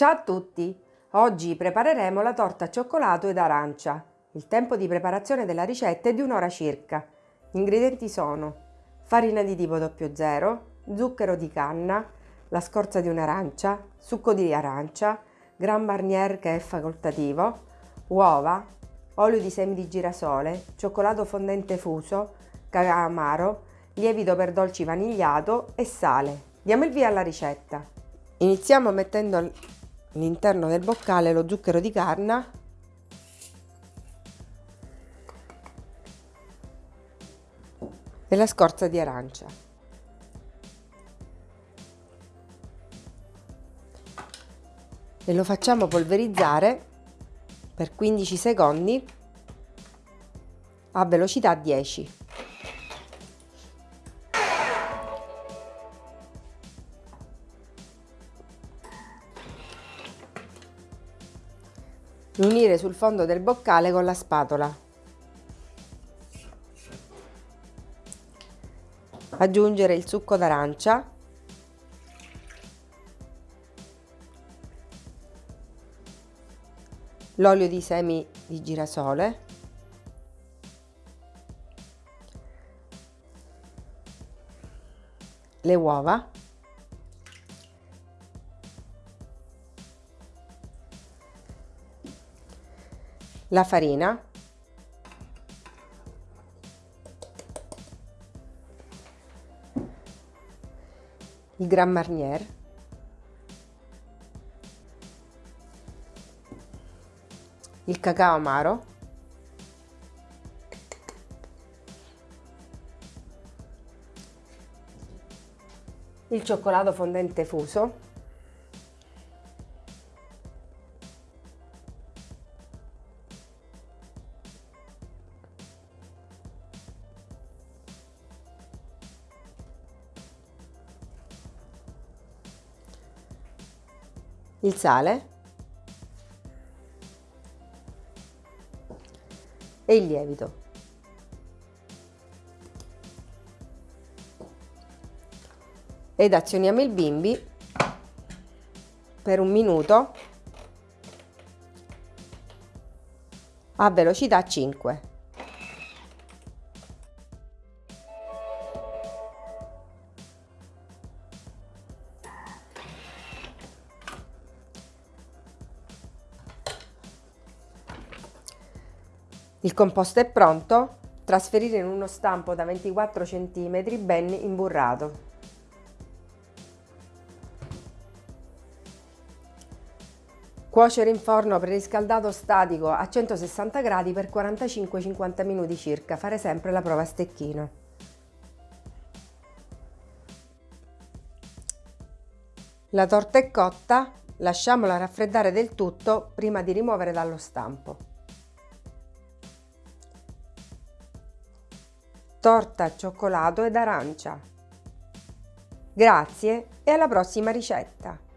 Ciao a tutti! Oggi prepareremo la torta cioccolato ed arancia. Il tempo di preparazione della ricetta è di un'ora circa. Gli ingredienti sono farina di tipo 00, zucchero di canna, la scorza di un'arancia, succo di arancia, Grand Marnier che è facoltativo, uova, olio di semi di girasole, cioccolato fondente fuso, cacao amaro, lievito per dolci vanigliato e sale. Diamo il via alla ricetta. Iniziamo mettendo all'interno del boccale lo zucchero di canna e la scorza di arancia. E lo facciamo polverizzare per 15 secondi a velocità 10. Unire sul fondo del boccale con la spatola. Aggiungere il succo d'arancia. L'olio di semi di girasole. Le uova. La farina, il Grand Marnier, il cacao amaro, il cioccolato fondente fuso il sale e il lievito. Ed azioniamo il bimbi per un minuto a velocità 5. Il composto è pronto, trasferire in uno stampo da 24 cm ben imburrato. Cuocere in forno preriscaldato statico a 160 gradi per 45-50 minuti circa, fare sempre la prova a stecchino. La torta è cotta, lasciamola raffreddare del tutto prima di rimuovere dallo stampo. Torta cioccolato ed arancia. Grazie e alla prossima ricetta!